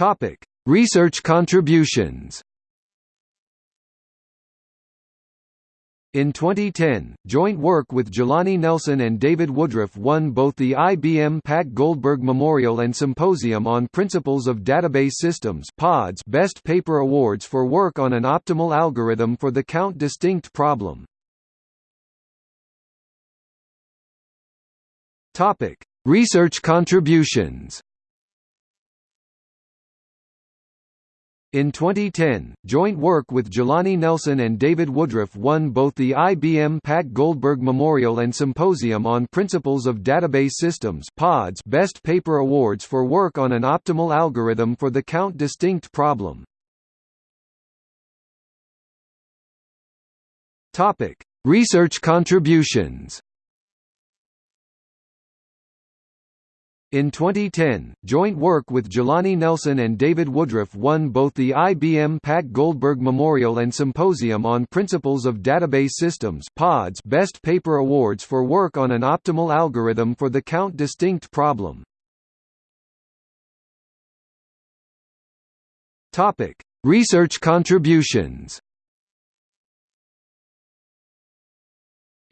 Topic: Research contributions. In 2010, joint work with Jelani Nelson and David Woodruff won both the IBM Pat Goldberg Memorial and Symposium on Principles of Database Systems (PODS) Best Paper Awards for work on an optimal algorithm for the count distinct problem. Topic: Research contributions. In 2010, joint work with Jelani Nelson and David Woodruff won both the IBM Pat Goldberg Memorial and Symposium on Principles of Database Systems (PODS) Best Paper Awards for work on an optimal algorithm for the count distinct problem. Topic: Research contributions. In 2010, joint work with Jelani Nelson and David Woodruff won both the IBM Pat Goldberg Memorial and Symposium on Principles of Database Systems (PODS) Best Paper Awards for work on an optimal algorithm for the count distinct problem. Topic: Research contributions.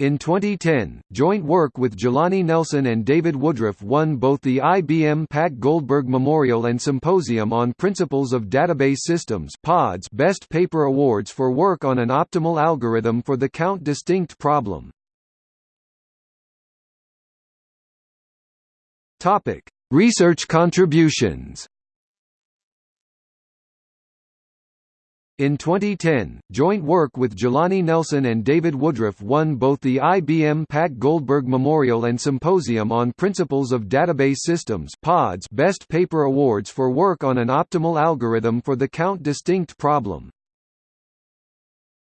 In 2010, joint work with Jelani Nelson and David Woodruff won both the IBM Pat Goldberg Memorial and Symposium on Principles of Database Systems (PODS) Best Paper Awards for work on an optimal algorithm for the count distinct problem. Topic: Research contributions. In 2010, joint work with Jelani Nelson and David Woodruff won both the IBM Pat Goldberg Memorial and Symposium on Principles of Database Systems (PODS) Best Paper Awards for work on an optimal algorithm for the count distinct problem.